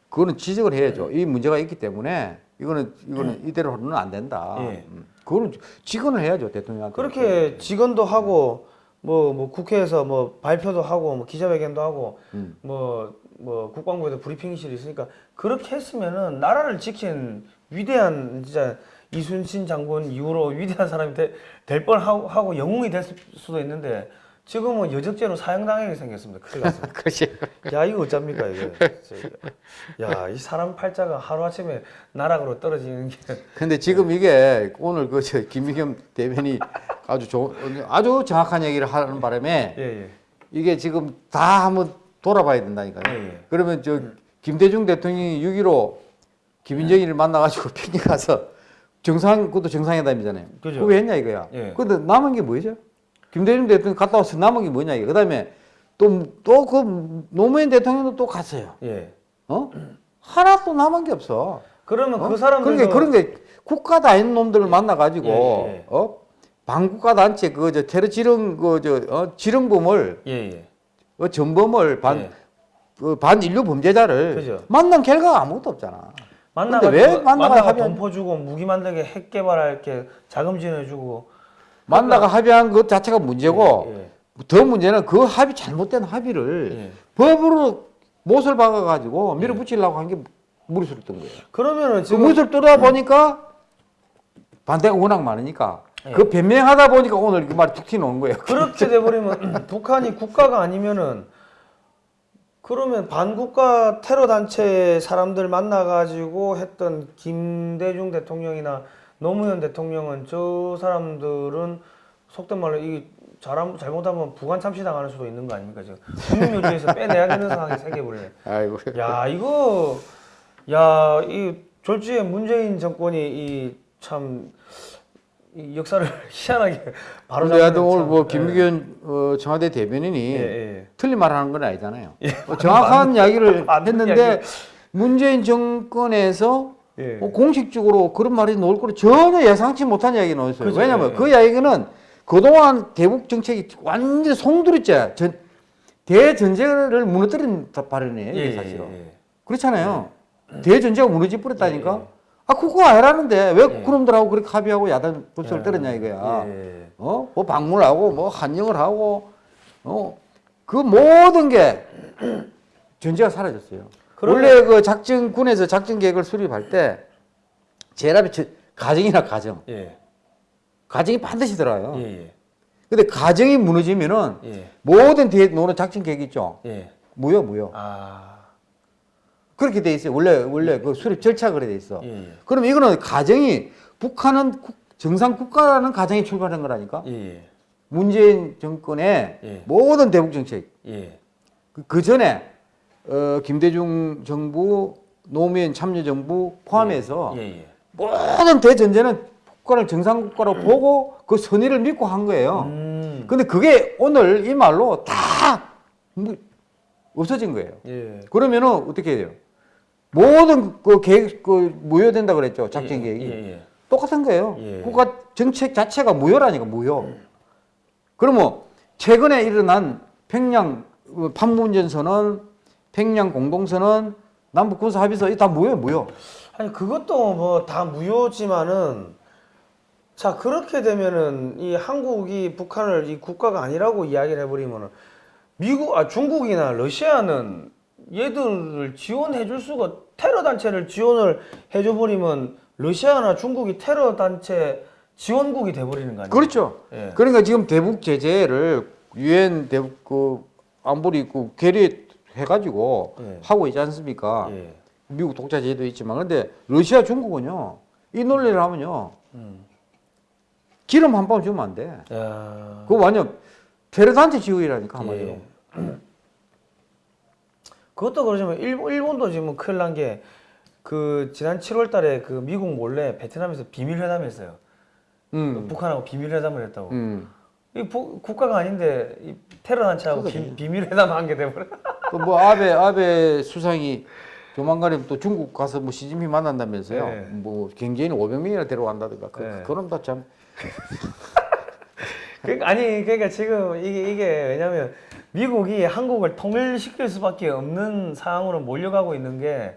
그거는 지적을 해야죠. 이 문제가 있기 때문에 이거는 이거는 이대로는 안 된다. 예. 음. 그거는 직언을 해야죠 대통령한테. 그렇게 직언도 하고 뭐 뭐 국회에서 뭐 발표도 하고 뭐 기자회견도 하고 음. 뭐 뭐 국방부에도 브리핑실이 있으니까 그렇게 했으면은 나라를 지킨 위대한 진짜 이순신 장군 이후로 위대한 사람이 되, 될 뻔하고 하고 영웅이 될 수- 수도 있는데 지금은 여적죄로 사형당하게 생겼습니다. 큰일 났습니다. 야 이거 어쩝니까 이거. 야 이 사람 팔자가 하루 아침에 나락으로 떨어지는 게 근데 지금 이게 오늘 그 저 김미겸 대변이 아주 좋은 아주 정확한 얘기를 하는 바람에 예 예. 이게 지금 다 한번 돌아봐야 된다니까요. 예, 예. 그러면 저 김대중 대통령이 6.15 김인정일을 만나가지고 평양 가서 정상 그것도 정상회담이잖아요. 그죠. 그거 왜 했냐 이거야. 예. 근데 남은 게 뭐죠? 김대중 대통령 갔다 와서 남은 게 뭐냐 이거. 그 다음에 또 또 그 노무현 대통령도 또 갔어요. 예. 어? 하나도 남은 게 없어. 그러면 어? 그 사람들 그러니까 그런 게 국가도 아닌 놈들을 만나가지고 예, 예. 어 반국가 단체 그 저 테러 지령 그 저 어, 지령범을 예 예. 어, 전범을 반 예. 그 반인류 범죄자를 그죠. 만난 결과가 아무것도 없잖아. 만나가 왜 만나가 만나가 합의한- 돈포 주고 무기 만들게 핵 개발할 게 자금 지원해주고 만나가 합의한 것 자체가 문제고 예, 더 문제는 그 합의 잘못된 합의를 예. 법으로 못을 박아 가지고 밀어붙이려고 한 게 무리수를 뜬 거예요. 그러면은 그 지금 무리수를 뚫다 보니까 반대가 워낙 많으니까 예. 그 변명하다 보니까 오늘 그 말이 툭 튀어나온 거예요. 그렇게 돼버리면 북한이 국가가 아니면은 그러면 반국가 테러 단체 사람들 만나가지고 했던 김대중 대통령이나 노무현 대통령은 저 사람들은 속된 말로 이 잘하면 잘못하면 부관 참시 당하는 수도 있는 거 아닙니까 지금 국민요리에서 빼내야 되는 상황이 생겨버리네. 아이고. 야 이거 야 이 졸지에 문재인 정권이 이참 이 역사를 희한하게 바로 근데 하여튼 오늘 참- 뭐 예. 김기현 어, 청와대 대변인이 예, 예. 틀린 말 하는 건 아니잖아요. 어, 정확한 이야기를 맞는 했는데 이야기. 문재인 정권에서 예. 뭐 공식적으로 그런 말이 나올 거를 전혀 예상치 못한 이야기가 나왔어요. 그죠, 왜냐하면 예. 그 이야기는 그동안 대북 정책이 완전 송두리째 전, 대전제를 무너뜨린 발언이에요. 예, 사실은. 예, 예. 그렇잖아요. 대전제가 무너져 버렸다니까. 아 그거 아니라는데 왜 예. 그놈들하고 그렇게 합의하고 야단 예. 떨었냐 이거야. 예. 어? 뭐 방문하고 뭐 한영을 하고 어? 그 모든 게 전제가 사라졌어요. 그러면- 원래 그 작전 군에서 작전 계획을 수립할 때 저- 가정이나 가정. 예. 가정이 반드시 들어요. 예. 예. 근데 가정이 무너지면은 예. 모든 뒤에 노는 작전 계획 있죠. 예. 무효 무효. 아. 그렇게 돼 있어요. 원래 원래 그 수립 절차가 그래 돼 있어. 예. 예. 그럼 이거는 가정이 북한은 국- 정상 국가라는 가정이 출발한 거라니까. 예. 문재인 정권의 예. 모든 대북 정책 예. 그, 그 전에 어, 김대중 정부, 노무현 참여 정부 포함해서 예. 예. 모든 대전제는 국가를 정상 국가로 보고 그 선의를 믿고 한 거예요. 음. 근데 그게 오늘 이 말로 다 무- 없어진 거예요. 예. 그러면은 어떻게 해야 돼요? 모든 그 계획 그 무효된다 그랬죠 작전 예, 계획이 예. 예. 똑같은 거예요. 예. 국가 정책 자체가 무효라니까 무효. 그러면 최근에 일어난 평양 어, 판문점 선언, 평양 공동선언, 남북 군사 합의서 이다 무효 무효. 아니 그것도 뭐 다 무효지만은 자 그렇게 되면은 이 한국이 북한을 이 국가가 아니라고 이야기를 해버리면은 미국 아 중국이나 러시아는 얘들을 지원해 줄 수가 테러 단체를 지원을 해줘 버리면 러시아나 중국이 테러 단체 지원국이 돼 버리는 거 아니에요? 그렇죠. 예. 그러니까 지금 대북 제재를 유엔 대북 그 안보리 그 결의해 가지고 예. 하고 있지 않습니까? 예. 미국 독자 제도 있지만 근데 러시아 중국은요 이 논리를 하면요 음. 기름 한 방 주면 안 돼. 야. 그거 완전 테러 단체 지휘라니까 한마디로. 예. 그것도 그러지만 일본, 일본 도 지금 큰일 난 게 그 지난 7월 달에 그 미국 몰래 베트남에서 비밀 회담을 했어요. 음. 북한하고 비밀 회담을 했다고. 음. 이 부- 국가가 아닌데 이 테러 단체하고 비, 비밀 회담 한 게 돼버려. 그뭐 아베 아베 수상이 조만간에 또 중국 가서 뭐 시진핑 만난다면서요. 네. 뭐 경제인 500명이나 데려간다든가. 그, 네. 그런 거참 그러니까 아니 그러니까 지금 이게 이게 왜냐면 미국이 한국을 통일시킬 수밖에 없는 상황으로 몰려가고 있는 게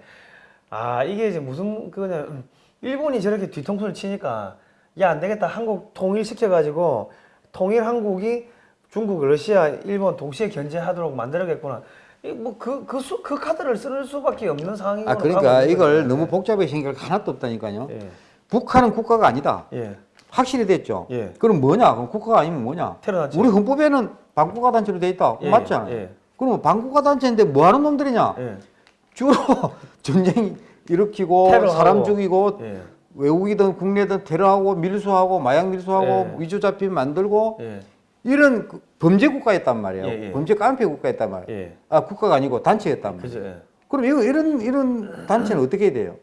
아 이게 이제 무슨 그냐 음, 일본이 저렇게 뒤통수를 치니까 야 안 되겠다 한국 통일시켜 가지고 통일 한국이 중국, 러시아, 일본 동시에 견제하도록 만들어겠구나. 뭐그그그 그, 그 카드를 쓸 수밖에 없는 상황이 아 그러니까 이걸 너무 생각할 게 하나도 없다니까요. 예. 북한은 국가가 아니다. 예. 확실히 됐죠. 예. 그럼 뭐냐? 그럼 국가가 아니면 뭐냐? 테러 단체. 우리 헌법에는 반국가 단체로 돼 있다. 예, 맞잖아요. 예. 그러면 반국가 단체인데 뭐 하는 놈들이냐? 예. 주로 전쟁 일으키고 테러하고. 사람 죽이고 예. 외국이든 국내든 테러하고 밀수하고 마약 밀수하고 예. 위조 잡힘 만들고 예. 이런 그 범죄 국가였단 말이에요. 범죄 깡패 국가였단 말이에요. 예. 아 국가가 아니고 단체였단 말이에요. 그죠. 예. 그럼 이거 이런 이런 단체는 어떻게 해야 돼요?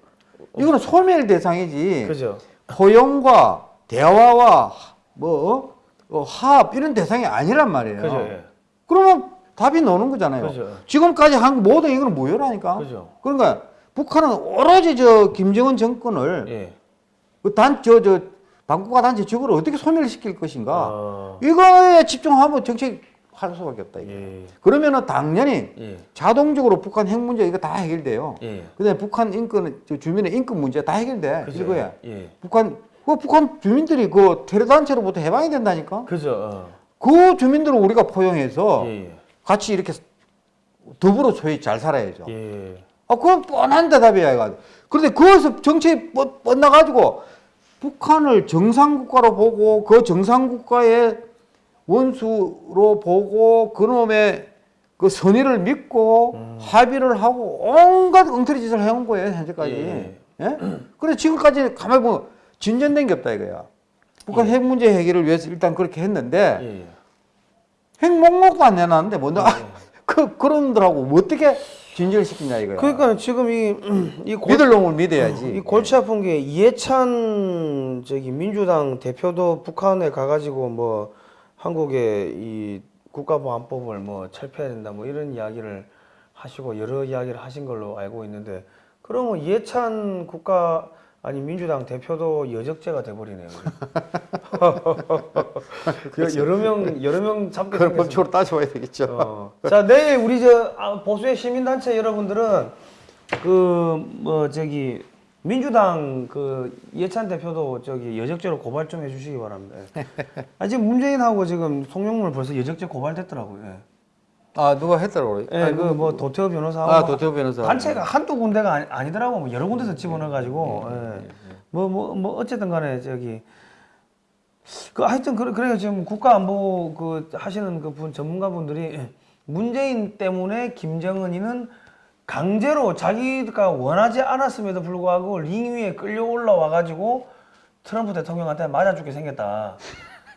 이거는 소멸 대상이지. 그죠. 포용과 대화와 뭐 어, 화합 이런 대상이 아니란 말이에요. 그죠. 예. 그러면 답이 나오는 거잖아요. 그죠. 지금까지 한 모든 이거는 무효라니까. 그죠. 그러니까 북한은 오로지 저 김정은 정권을 예. 그 단저 저 반국가 단체 적으로 어떻게 소멸시킬 것인가 어. 이거에 집중하면 정책 할 수밖에 없다. 이게. 예. 그러면은 당연히 예. 자동적으로 북한 핵 문제 이거 다 해결돼요. 예. 그다음에 북한 인권 저 주민의 인권 문제 다 해결돼. 그죠. 이거야. 예. 북한 그 북한 주민들이 그 테러 단체로부터 해방이 된다니까. 그죠. 어. 그 주민들을 우리가 포용해서 예. 예. 같이 이렇게 더불어 소위 잘 살아야죠. 예. 아, 그건 뻔한 대답이야, 이거. 그런데 거기서 정책이 뻗, 뻗나가지고 북한을 정상국가로 보고 그 정상국가의 원수로 보고 그놈의 그 선의를 믿고 음. 합의를 하고 온갖 엉터리 짓을 해온 거예요 현재까지. 예. 예? 그래 지금까지 가만히 보면 진전된 게 없다 이거야. 북한 핵 문제 해결을 위해서 일단 그렇게 했는데 예, 예. 핵 목록도 안 내놨는데 뭐 너, 예. 그 그런 들하고 뭐 어떻게 진전을 시키냐 이거야. 그러니까 지금 이, 이 골, 믿을 놈을 믿어야지. 이 골치 아픈 게 이해찬 저기 민주당 대표도 북한에 가가지고 뭐 한국의 이 국가보안법을 뭐 철폐해야 된다 뭐 이런 이야기를 하시고 여러 이야기를 하신 걸로 알고 있는데 그러면 이해찬 국가 아니 민주당 대표도 여적죄가 돼버리네요. 여- 여러 명 여러 명 잡게 생겼습니다. 법적으로 따져봐야 되겠죠. 어. 자 내일 우리 저 아, 보수의 시민단체 여러분들은 그 뭐 저기 민주당 그 이해찬 대표도 저기 여적죄로 고발 좀 해주시기 바랍니다. 아 지금 문재인하고 지금 송영물 벌써 여적죄 고발됐더라고요. 예. 아 누가 했더라고요. 예, 그뭐 도태호 변호사하고 아 도태호 변호사. 단체가 한두 군데가 아니, 아니더라고. 뭐 여러 군데서 집어넣어 가지고. 음, 뭐뭐 뭐 어쨌든 간에 저기 그 하여튼 그래 그래요. 지금 국가안보 그 하시는 그 분 전문가분들이 문재인 때문에 김정은이는 강제로 자기가 원하지 않았음에도 불구하고 링 위에 끌려 올라와 가지고 트럼프 대통령한테 맞아 죽게 생겼다.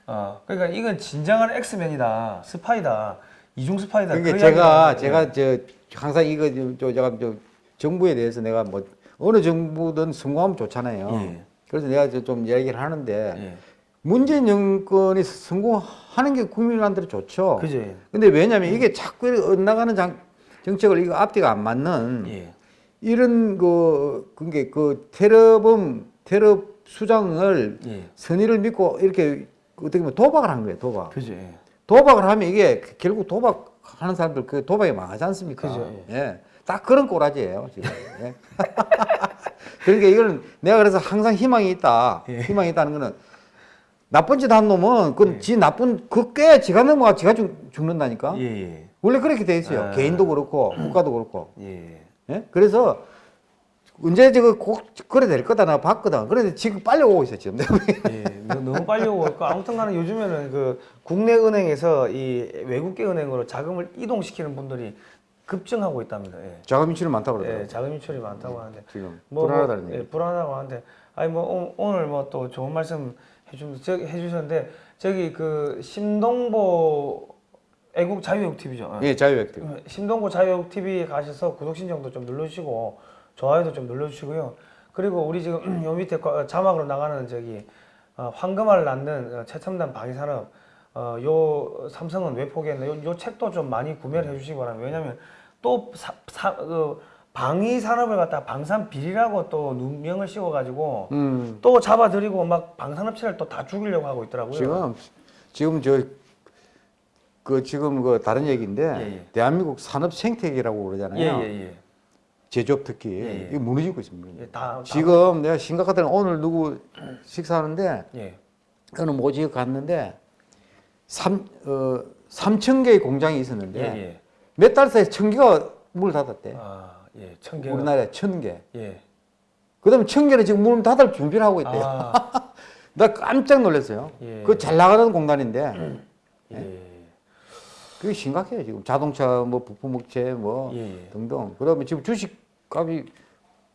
어 그러니까 이건 진정한 엑스맨이다. 스파이다 이중 스파이다. 그러니까 그 제가 제가 저 항상 이거 좀, 저 제가 저 정부에 대해서 내가 뭐 어느 정부든 성공하면 좋잖아요. 예. 그래서 내가 저좀 이야기를 하는데 예. 문재인 정권이 성공하는 게 국민한테 좋죠. 그죠. 근데 왜냐하면 이게 자꾸 엇나가는 장, 정책을 이거 앞뒤가 안 맞는 예. 이런 그 그게 그 테러범 테러 수장을 예. 선의를 믿고 이렇게 어떻게 보면 도박을 한 거예요. 도박. 그죠. 예. 도박을 하면 이게 결국 도박하는 사람들 그 도박이 망하지 않습니까? 그죠, 예. 딱 그런 꼬라지예요, 지금. 예. 그러니까 이거는 내가 그래서 항상 희망이 있다. 예. 희망이 있다는 거는 나쁜 짓 한 놈은 그 예. 지 나쁜 그 꽤 지가 넘어가 지가 죽, 죽는다니까. 예. 예. 원래 그렇게 돼 있어요. 아. 개인도 그렇고 국가도 그렇고. 예. 예? 그래서 언제 저거 꼭 그래 될 거다 나 봤거든. 그런데 지금 빨리 오고 있어 지금. 예, 너- 너무 빨리 오고 있고 아무튼간에 요즘에는 그 국내 은행에서 이 외국계 은행으로 자금을 이동시키는 분들이 급증하고 있답니다. 예. 자금 인출이 많다고 예, 그러더라고요. 자금 유출이 많다고 하는데 지금 뭐, 불안하다는 뭐, 얘기. 예, 불안하다고 하는데 아니 뭐 오- 오늘 뭐 또 좋은 말씀 해주 해주셨는데 저기 그 심동보 애국 자유외국 TV죠. 예, 자유외교. 신동구 자유국 TV에 가셔서 구독 신청도 좀 눌러주시고 좋아요도 좀 눌러주시고요. 그리고 우리 지금 요 밑에 거- 자막으로 나가는 저기 어, 황금알 낳는 어, 최첨단 방위산업 어, 요 삼성은 왜 포기했나 요, 요 책도 좀 많이 구매를 해주시기 바랍니다. 왜냐하면 또 사, 사, 그 방위 산업을 갖다 방산 비리라고 또 누명을 씌워가지고 음. 또 잡아들이고 막 방산업체를 또 다 죽이려고 하고 있더라고요. 지금 지금 저 그 지금 그 다른 얘기인데 예, 예. 대한민국 산업 생태계라고 그러잖아요. 예예예. 제조업 특히 예, 예. 이게 무너지고 있습니다. 예, 다, 다 지금 내가 심각하다는 오늘 누구 식사하는데 예. 어느 모지역 갔는데 삼 어, 3천 개의 공장이 있었는데 예, 예. 몇달 사이에 천 개가 문을 닫았대. 아, 예. 천 개. 우리나라에 천 개. 예. 그다음에 천 개는 지금 문을 닫을 준비를 하고 있대요. 아, 나 깜짝 놀랐어요. 예. 그잘 나가는 공단인데 예. 그게 심각해요 지금 자동차 뭐 부품 업체 뭐. 등등. 그다음에 지금 주식 값이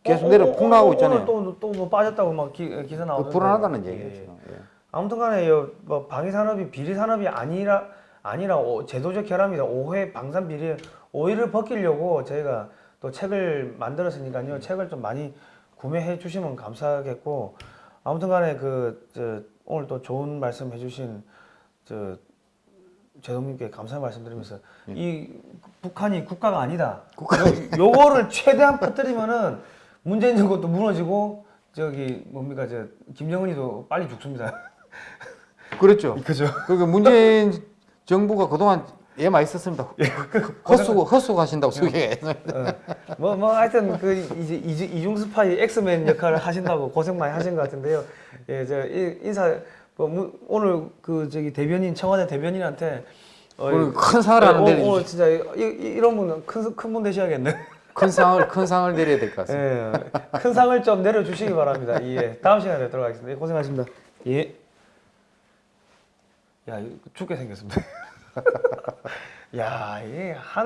계속 어, 내려 어, 어, 폭락하고 어, 있잖아요. 오늘 또또 뭐 빠졌다고 막 기, 그 나오는데. 불안하다는 예, 얘기예요. 예. 지금. 예. 아무튼간에 요, 뭐 방위 산업이 비리 산업이 아니라 아니라 오, 제도적 결함이다. 오해 방산 비리 오해를 벗기려고 저희가 또 책을 만들었으니까요. 책을 좀 많이 구매해 주시면 감사하겠고 아무튼간에 그 저, 오늘 또 좋은 말씀 해주신 저 제동님께 감사 말씀드리면서 예. 이 북한이 국가가 아니다. 요, 요거를 최대한 퍼뜨리면은 문재인 정권도 무너지고 저기 뭡니까 저 김정은이도 빨리 죽습니다. 그렇죠. 그죠. 그러니까 문재인 정부가 그동안 예 많이 썼습니다. 헛수고 헛수고 하신다고 소개. 뭐, 뭐, 하여튼, 그, 이제, 이중 스파이 엑스맨 역할을 하신다고 고생 많이 하신 것 같은데요. 예, 저, 이- 인사, 오늘 그, 저기, 대변인, 청와대 대변인한테. 어, 오늘 큰 사활 예, 하는 데 오늘, 진짜, 이, 이- 이런 분은 큰, 큰분 되셔야겠네. 큰 상을 큰 상을 내려야 될 것 같습니다. 예, 큰 상을 좀 내려 주시기 바랍니다. 예, 다음 시간에 뵙도록 하겠습니다. 예, 고생하셨습니다. 예. 야, 죽게 생겼습니다. 야, 이게 하늘